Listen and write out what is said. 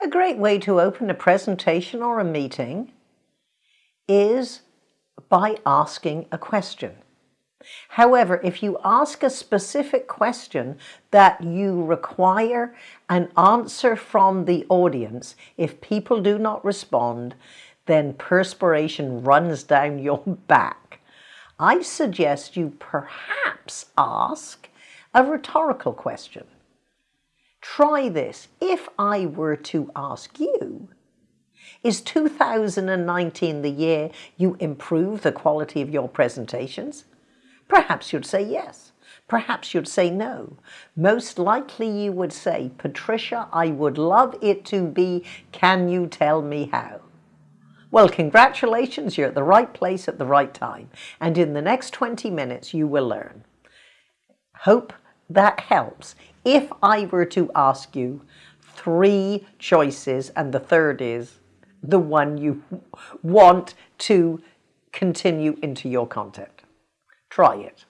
A great way to open a presentation or a meeting is by asking a question. However, if you ask a specific question that you require an answer from the audience, if people do not respond, then perspiration runs down your back. I suggest you perhaps ask a rhetorical question. Try this. If I were to ask you, is 2019 the year you improve the quality of your presentations? Perhaps you'd say yes. Perhaps you'd say no. Most likely you would say, Patricia, I would love it to be, can you tell me how? Well, congratulations, you're at the right place at the right time. And in the next 20 minutes, you will learn. Hope that helps. If I were to ask you three choices and the third is the one you want to continue into your content. Try it.